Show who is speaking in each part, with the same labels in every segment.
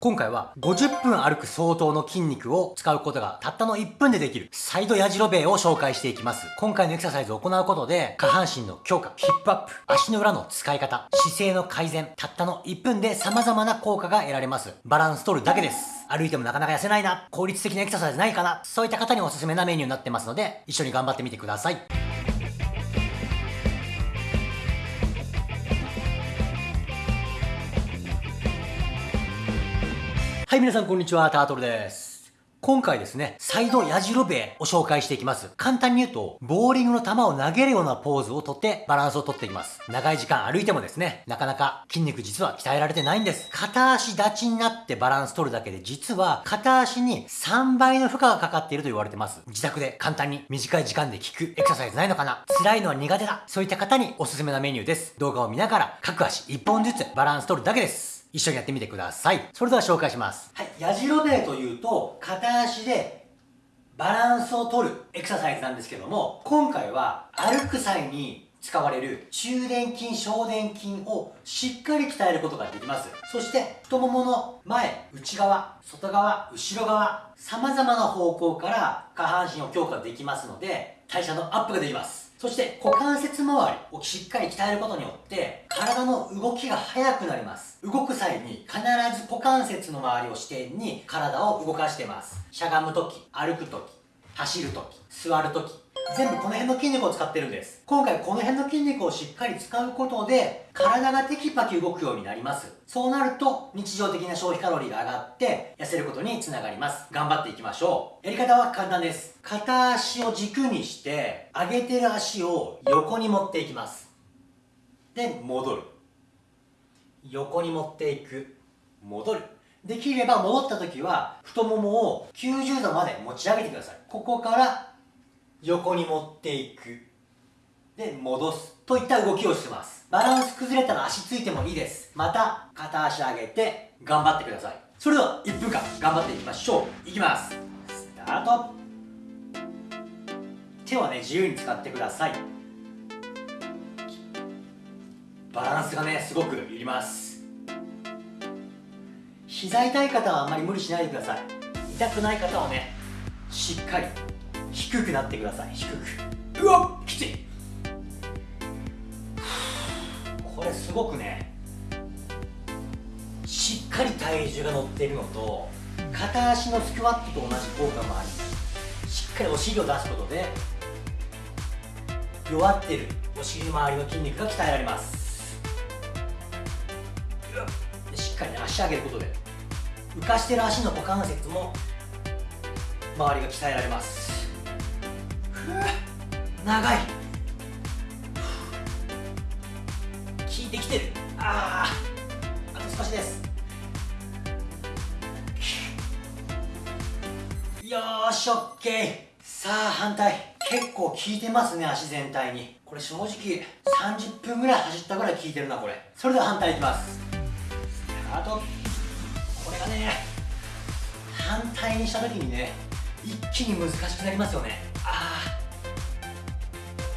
Speaker 1: 今回は50分歩く相当の筋肉を使うことがたったの1分でできるサイドヤジロベエを紹介していきます。今回のエクササイズを行うことで下半身の強化、ヒップアップ、足の裏の使い方、姿勢の改善、たったの1分で様々な効果が得られます。バランス取るだけです。歩いてもなかなか痩せないな、効率的なエクササイズないかな、そういった方におすすめなメニューになってますので、一緒に頑張ってみてください。はい、皆さんこんにちは、タートルです。今回ですね、サイドヤジロベエを紹介していきます。簡単に言うと、ボーリングの球を投げるようなポーズをとってバランスをとっていきます。長い時間歩いてもですね、なかなか筋肉実は鍛えられてないんです。片足立ちになってバランス取るだけで、実は片足に3倍の負荷がかかっていると言われてます。自宅で簡単に短い時間で効くエクササイズないのかな？辛いのは苦手だ。そういった方におすすめなメニューです。動画を見ながら各足1本ずつバランス取るだけです。一緒にやってみてください。それでは紹介します。はい。やじろべえというと、片足でバランスを取るエクササイズなんですけども、今回は歩く際に使われる中殿筋、小殿筋をしっかり鍛えることができます。そして太ももの前、内側、外側、後ろ側、様々な方向から下半身を強化できますので、代謝のアップができます。そして股関節周りをしっかり鍛えることによって体の動きが速くなります。動く際に必ず股関節の周りを支点に体を動かしています。しゃがむとき歩くとき走るとき座るとき全部この辺の筋肉を使ってるんです。今回この辺の筋肉をしっかり使うことで、体がテキパキ動くようになります。そうなると、日常的な消費カロリーが上がって、痩せることにつながります。頑張っていきましょう。やり方は簡単です。片足を軸にして、上げてる足を横に持っていきます。で、戻る。横に持っていく。戻る。できれば戻った時は太ももを90度まで持ち上げてください。ここから横に持っていく。で、戻す。といった動きをしてます。バランス崩れたら足ついてもいいです。また、片足上げて、頑張ってください。それでは、1分間、頑張っていきましょう。いきます。スタート。手はね、自由に使ってください。バランスがね、すごくいります。膝痛い方はあんまり無理しないでください。痛くない方はね、しっかり低くなってください。低く。うわっきつい。これすごくねしっかり体重が乗っているのと片足のスクワットと同じ効果もありしっかりお尻を出すことで弱ってるお尻周りの筋肉が鍛えられます。しっかり、ね、足上げることで浮かしてる足の股関節も周りが鍛えられます長い。効いてきてる。あああと少しです。よーしオッケー。さあ反対。結構効いてますね足全体に。これ正直30分ぐらい走ったぐらい効いてるなこれ。それでは反対いきます。あとこれがね反対にした時にね一気に難しくなりますよね。ああ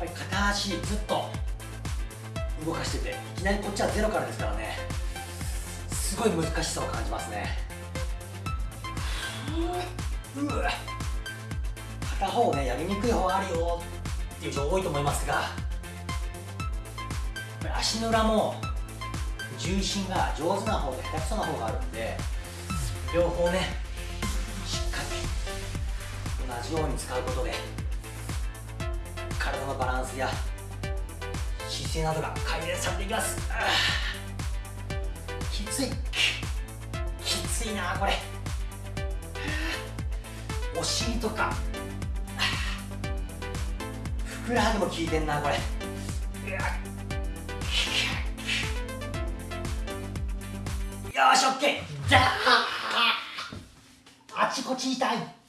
Speaker 1: ぱり片足ずっと動かしてていきなりこっちはゼロからですからねすごい難しさを感じますね。うわ片方ねやりにくい方あるよっていう人多いと思いますが足の裏も重心が上手な方と下手くそな方があるんで両方ねしっかり同じように使うことで体のバランスや姿勢などが改善されていきます。きつい。きついなこれ。お尻とか。ふくらはぎも効いてんなこれ。よしオッケー。あちこち痛い。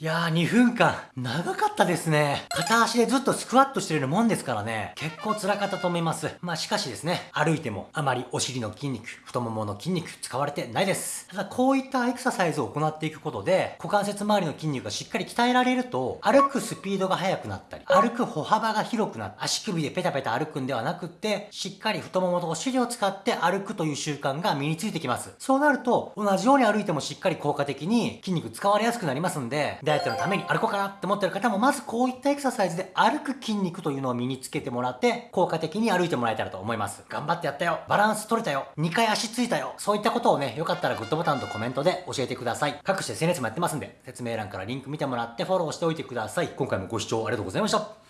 Speaker 1: いやー、2分間、長かったですね。片足でずっとスクワットしてるもんですからね、結構辛かったと思います。まあしかしですね、歩いてもあまりお尻の筋肉、太ももの筋肉使われてないです。ただこういったエクササイズを行っていくことで、股関節周りの筋肉がしっかり鍛えられると、歩くスピードが速くなったり、歩く歩幅が広くなって、足首でペタペタ歩くんではなくって、しっかり太ももとお尻を使って歩くという習慣が身についてきます。そうなると、同じように歩いてもしっかり効果的に筋肉使われやすくなりますんで、ダイエットのために歩こうかなって思ってる方も、まずこういったエクササイズで歩く筋肉というのを身につけてもらって、効果的に歩いてもらえたらと思います。頑張ってやったよ。バランス取れたよ。2回足ついたよ。そういったことをね、よかったらグッドボタンとコメントで教えてください。各種 SNS もやってますんで、説明欄からリンク見てもらってフォローしておいてください。今回もご視聴ありがとうございました。